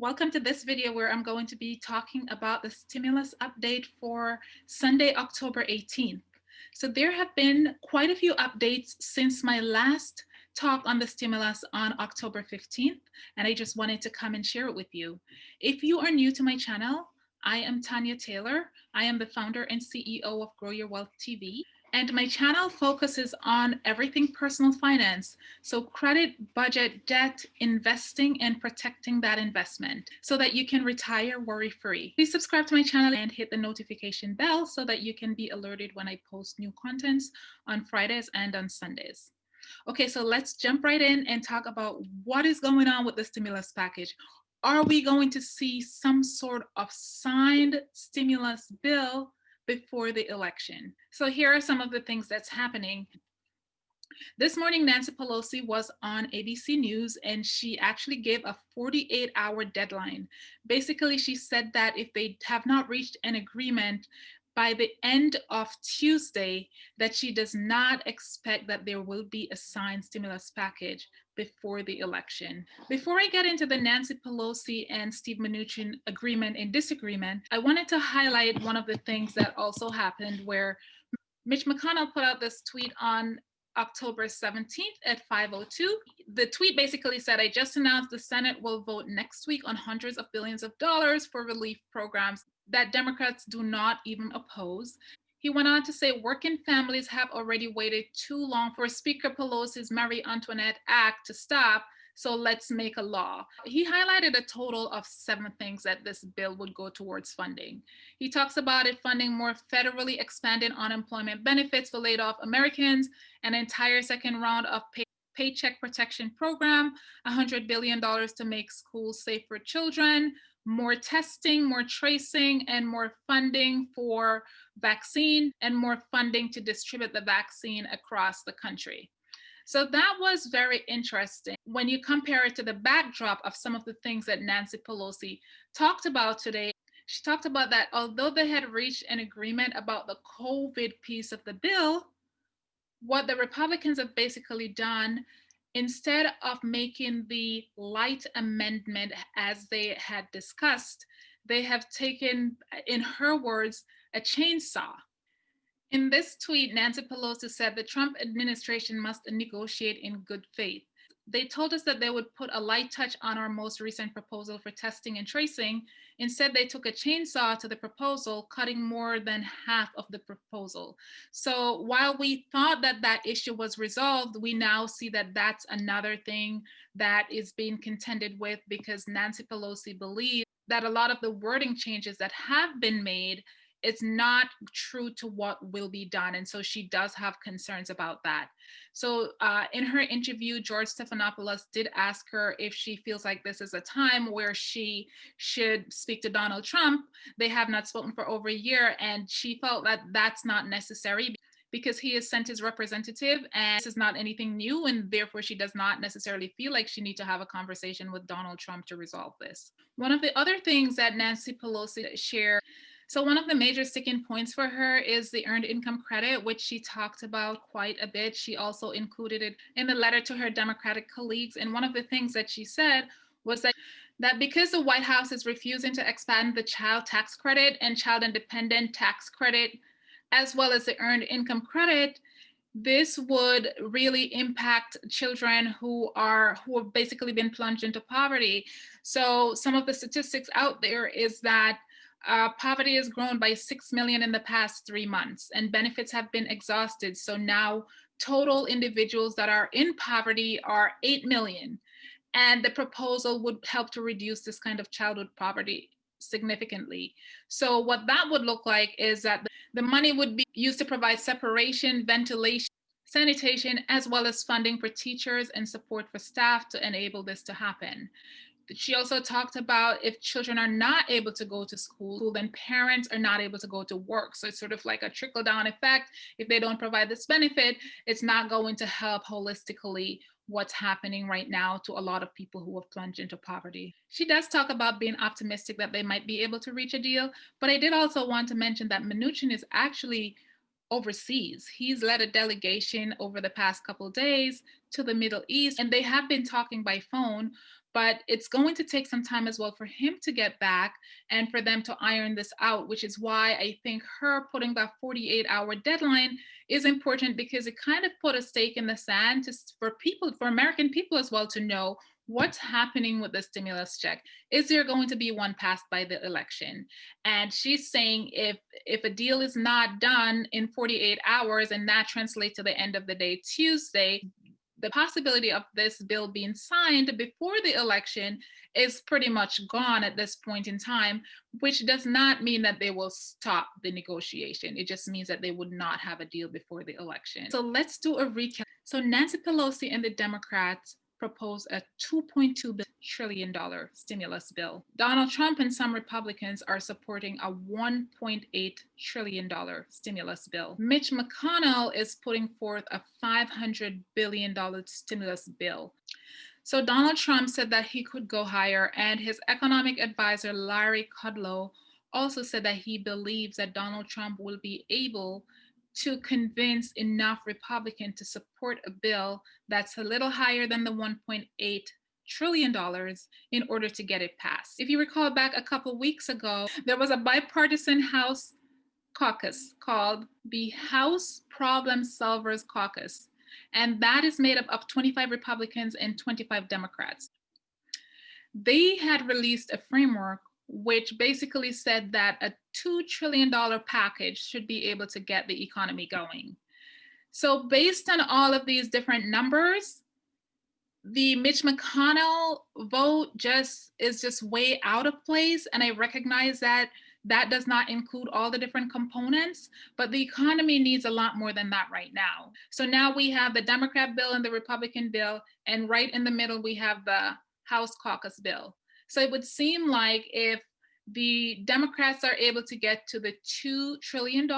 Welcome to this video where I'm going to be talking about the stimulus update for Sunday, October 18th. So there have been quite a few updates since my last talk on the stimulus on October 15th, and I just wanted to come and share it with you. If you are new to my channel, I am Tanya Taylor. I am the founder and CEO of Grow Your Wealth TV. And my channel focuses on everything personal finance. So credit, budget, debt, investing, and protecting that investment so that you can retire worry-free. Please subscribe to my channel and hit the notification bell so that you can be alerted when I post new contents on Fridays and on Sundays. Okay, so let's jump right in and talk about what is going on with the stimulus package. Are we going to see some sort of signed stimulus bill before the election. So here are some of the things that's happening. This morning, Nancy Pelosi was on ABC News and she actually gave a 48 hour deadline. Basically, she said that if they have not reached an agreement by the end of Tuesday that she does not expect that there will be a signed stimulus package before the election. Before I get into the Nancy Pelosi and Steve Mnuchin agreement and disagreement, I wanted to highlight one of the things that also happened where Mitch McConnell put out this tweet on October 17th at 5.02. The tweet basically said, I just announced the Senate will vote next week on hundreds of billions of dollars for relief programs that Democrats do not even oppose. He went on to say working families have already waited too long for Speaker Pelosi's Marie Antoinette Act to stop, so let's make a law. He highlighted a total of seven things that this bill would go towards funding. He talks about it funding more federally expanded unemployment benefits for laid off Americans, an entire second round of pay Paycheck Protection Program, $100 billion to make schools safe for children, more testing, more tracing, and more funding for vaccine, and more funding to distribute the vaccine across the country. So that was very interesting when you compare it to the backdrop of some of the things that Nancy Pelosi talked about today. She talked about that although they had reached an agreement about the COVID piece of the bill, what the Republicans have basically done instead of making the light amendment as they had discussed, they have taken, in her words, a chainsaw. In this tweet, Nancy Pelosi said the Trump administration must negotiate in good faith they told us that they would put a light touch on our most recent proposal for testing and tracing. Instead, they took a chainsaw to the proposal, cutting more than half of the proposal. So while we thought that that issue was resolved, we now see that that's another thing that is being contended with because Nancy Pelosi believes that a lot of the wording changes that have been made it's not true to what will be done. And so she does have concerns about that. So uh, in her interview, George Stephanopoulos did ask her if she feels like this is a time where she should speak to Donald Trump. They have not spoken for over a year and she felt that that's not necessary because he has sent his representative and this is not anything new and therefore she does not necessarily feel like she needs to have a conversation with Donald Trump to resolve this. One of the other things that Nancy Pelosi shared so one of the major sticking points for her is the earned income credit, which she talked about quite a bit. She also included it in the letter to her Democratic colleagues. And one of the things that she said was that that because the White House is refusing to expand the child tax credit and child and dependent tax credit, as well as the earned income credit, this would really impact children who are who have basically been plunged into poverty. So some of the statistics out there is that uh, poverty has grown by 6 million in the past three months and benefits have been exhausted. So now total individuals that are in poverty are 8 million. And the proposal would help to reduce this kind of childhood poverty significantly. So what that would look like is that the money would be used to provide separation, ventilation, sanitation, as well as funding for teachers and support for staff to enable this to happen she also talked about if children are not able to go to school, then parents are not able to go to work. So it's sort of like a trickle down effect. If they don't provide this benefit, it's not going to help holistically what's happening right now to a lot of people who have plunged into poverty. She does talk about being optimistic that they might be able to reach a deal, but I did also want to mention that Mnuchin is actually overseas. He's led a delegation over the past couple days to the Middle East and they have been talking by phone, but it's going to take some time as well for him to get back and for them to iron this out, which is why I think her putting that 48 hour deadline is important because it kind of put a stake in the sand to, for people, for American people as well to know what's happening with the stimulus check. Is there going to be one passed by the election? And she's saying if if a deal is not done in 48 hours and that translates to the end of the day tuesday the possibility of this bill being signed before the election is pretty much gone at this point in time, which does not mean that they will stop the negotiation. It just means that they would not have a deal before the election. So let's do a recap. So Nancy Pelosi and the Democrats propose a $2.2 trillion stimulus bill. Donald Trump and some Republicans are supporting a $1.8 trillion stimulus bill. Mitch McConnell is putting forth a $500 billion stimulus bill. So Donald Trump said that he could go higher and his economic advisor, Larry Kudlow, also said that he believes that Donald Trump will be able to convince enough Republicans to support a bill that's a little higher than the 1.8 trillion dollars in order to get it passed. If you recall back a couple weeks ago, there was a bipartisan House caucus called the House Problem Solvers Caucus, and that is made up of 25 Republicans and 25 Democrats. They had released a framework which basically said that a $2 trillion package should be able to get the economy going. So based on all of these different numbers, the Mitch McConnell vote just is just way out of place. And I recognize that that does not include all the different components, but the economy needs a lot more than that right now. So now we have the Democrat bill and the Republican bill, and right in the middle, we have the House caucus bill. So it would seem like if the Democrats are able to get to the $2 trillion,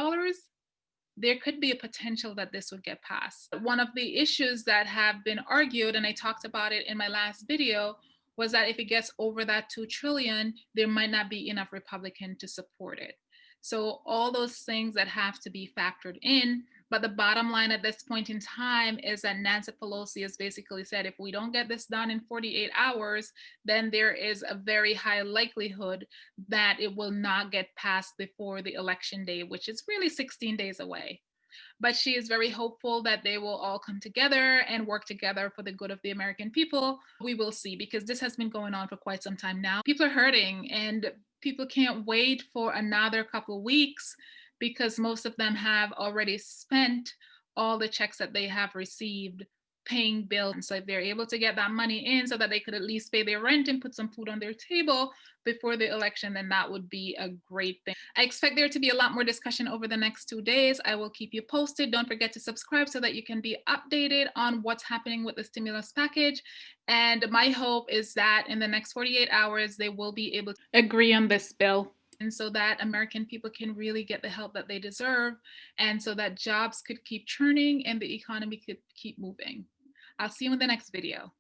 there could be a potential that this would get passed. One of the issues that have been argued, and I talked about it in my last video, was that if it gets over that 2 trillion, there might not be enough Republican to support it. So all those things that have to be factored in but the bottom line at this point in time is that Nancy Pelosi has basically said if we don't get this done in 48 hours, then there is a very high likelihood that it will not get passed before the election day, which is really 16 days away. But she is very hopeful that they will all come together and work together for the good of the American people. We will see because this has been going on for quite some time now. People are hurting and people can't wait for another couple weeks because most of them have already spent all the checks that they have received paying bills. And so if they're able to get that money in so that they could at least pay their rent and put some food on their table before the election, then that would be a great thing. I expect there to be a lot more discussion over the next two days. I will keep you posted. Don't forget to subscribe so that you can be updated on what's happening with the stimulus package. And my hope is that in the next 48 hours, they will be able to agree on this bill and so that American people can really get the help that they deserve and so that jobs could keep churning and the economy could keep moving. I'll see you in the next video.